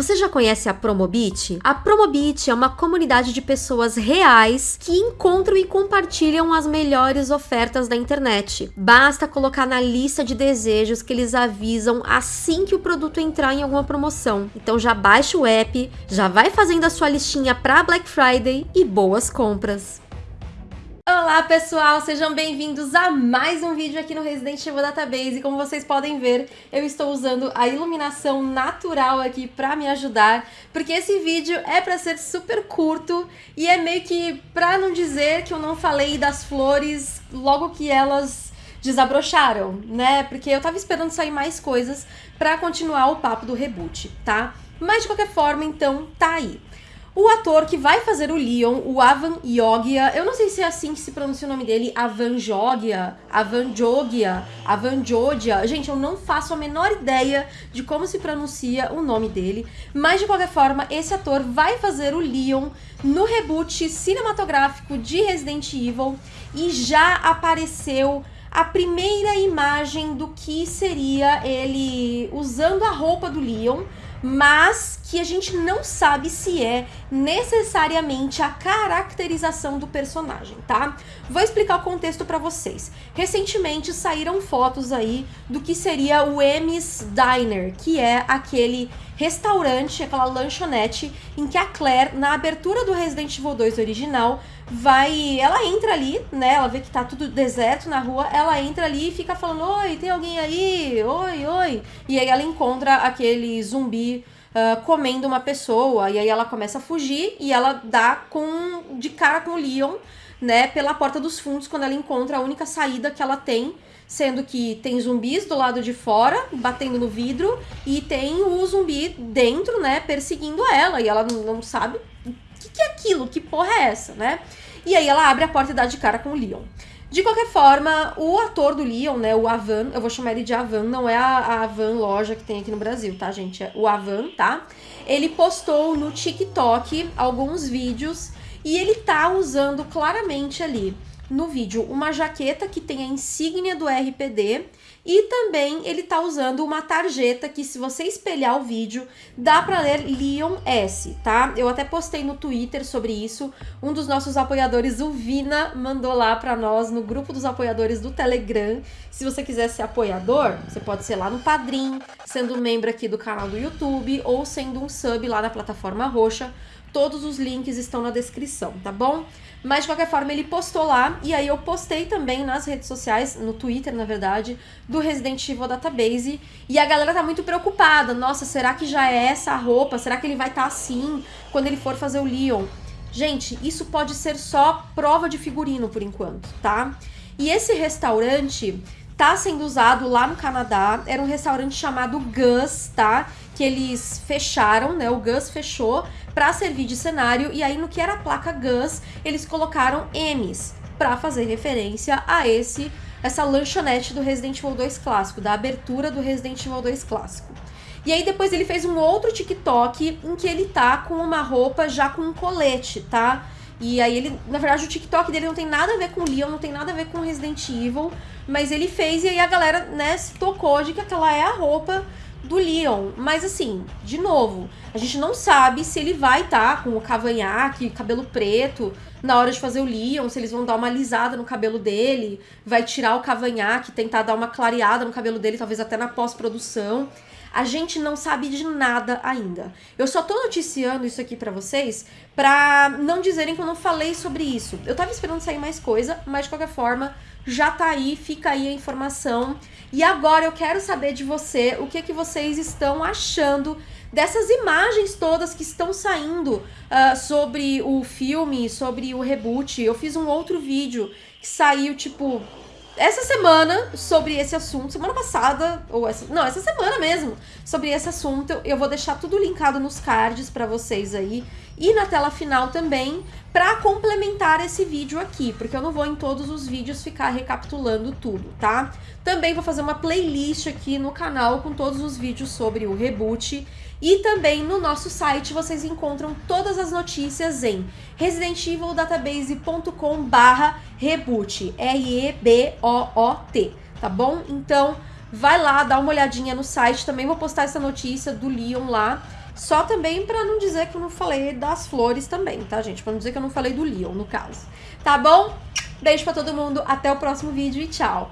Você já conhece a Promobit? A Promobit é uma comunidade de pessoas reais que encontram e compartilham as melhores ofertas da internet. Basta colocar na lista de desejos que eles avisam assim que o produto entrar em alguma promoção. Então já baixa o app, já vai fazendo a sua listinha para Black Friday e boas compras. Olá pessoal, sejam bem-vindos a mais um vídeo aqui no Resident Evil Database e como vocês podem ver, eu estou usando a iluminação natural aqui para me ajudar, porque esse vídeo é para ser super curto e é meio que para não dizer que eu não falei das flores logo que elas desabrocharam, né? Porque eu tava esperando sair mais coisas para continuar o papo do reboot, tá? Mas de qualquer forma, então, tá aí. O ator que vai fazer o Leon, o Avan Yogia, eu não sei se é assim que se pronuncia o nome dele, Avan Jogia, Avan Jogia, Avan Jodia. Gente, eu não faço a menor ideia de como se pronuncia o nome dele, mas de qualquer forma, esse ator vai fazer o Leon no reboot cinematográfico de Resident Evil e já apareceu a primeira imagem do que seria ele usando a roupa do Leon mas que a gente não sabe se é necessariamente a caracterização do personagem, tá? Vou explicar o contexto para vocês. Recentemente saíram fotos aí do que seria o Emmys Diner, que é aquele restaurante, aquela lanchonete em que a Claire, na abertura do Resident Evil 2 original, vai. Ela entra ali, né? Ela vê que tá tudo deserto na rua, ela entra ali e fica falando: Oi, tem alguém aí? Oi, oi. E aí ela encontra aquele zumbi. Uh, comendo uma pessoa, e aí ela começa a fugir e ela dá com de cara com o Leon, né, pela porta dos fundos quando ela encontra a única saída que ela tem sendo que tem zumbis do lado de fora, batendo no vidro, e tem o zumbi dentro, né, perseguindo ela, e ela não sabe o que, que é aquilo, que porra é essa, né? E aí ela abre a porta e dá de cara com o Leon. De qualquer forma, o ator do Leon, né, o Avan, eu vou chamar ele de Avan, não é a, Avan loja que tem aqui no Brasil, tá, gente? É o Avan, tá? Ele postou no TikTok alguns vídeos e ele tá usando claramente ali no vídeo uma jaqueta que tem a insígnia do RPD e também ele tá usando uma tarjeta que se você espelhar o vídeo, dá para ler Leon S, tá? Eu até postei no Twitter sobre isso. Um dos nossos apoiadores, o Vina, mandou lá para nós no grupo dos apoiadores do Telegram. Se você quiser ser apoiador, você pode ser lá no Padrim, sendo membro aqui do canal do YouTube ou sendo um sub lá na plataforma roxa. Todos os links estão na descrição, tá bom? Mas de qualquer forma ele postou lá e aí eu postei também nas redes sociais, no Twitter na verdade, do Resident Evil Database e a galera tá muito preocupada. Nossa, será que já é essa a roupa? Será que ele vai estar tá assim quando ele for fazer o Leon? Gente, isso pode ser só prova de figurino por enquanto, tá? E esse restaurante tá sendo usado lá no Canadá. Era um restaurante chamado Gus, tá? Que eles fecharam, né? O Gus fechou para servir de cenário e aí no que era a placa Gus, eles colocaram M's para fazer referência a esse essa lanchonete do Resident Evil 2 clássico, da abertura do Resident Evil 2 clássico. E aí depois ele fez um outro TikTok em que ele tá com uma roupa já com um colete, tá? E aí ele, na verdade, o TikTok dele não tem nada a ver com Leon, não tem nada a ver com Resident Evil, mas ele fez e aí a galera, né, se tocou de que aquela é a roupa do Leon. Mas assim, de novo, a gente não sabe se ele vai estar tá com o cavanhaque, cabelo preto, na hora de fazer o Leon, se eles vão dar uma alisada no cabelo dele, vai tirar o cavanhaque, tentar dar uma clareada no cabelo dele, talvez até na pós-produção. A gente não sabe de nada ainda. Eu só tô noticiando isso aqui para vocês pra não dizerem que eu não falei sobre isso. Eu tava esperando sair mais coisa, mas de qualquer forma, já tá aí, fica aí a informação. E agora eu quero saber de você o que, que vocês estão achando dessas imagens todas que estão saindo uh, sobre o filme, sobre o reboot. Eu fiz um outro vídeo que saiu, tipo, essa semana sobre esse assunto, semana passada, ou essa, não, essa semana mesmo, sobre esse assunto. Eu vou deixar tudo linkado nos cards para vocês aí e na tela final também para complementar esse vídeo aqui, porque eu não vou em todos os vídeos ficar recapitulando tudo, tá? Também vou fazer uma playlist aqui no canal com todos os vídeos sobre o reboot e também no nosso site vocês encontram todas as notícias em residentevildatabase.com barra reboot, R-E-B-O-O-T, tá bom? Então vai lá, dá uma olhadinha no site, também vou postar essa notícia do Leon lá Só também para não dizer que eu não falei das flores também, tá, gente? Pra não dizer que eu não falei do Leon, no caso. Tá bom? Beijo pra todo mundo, até o próximo vídeo e tchau!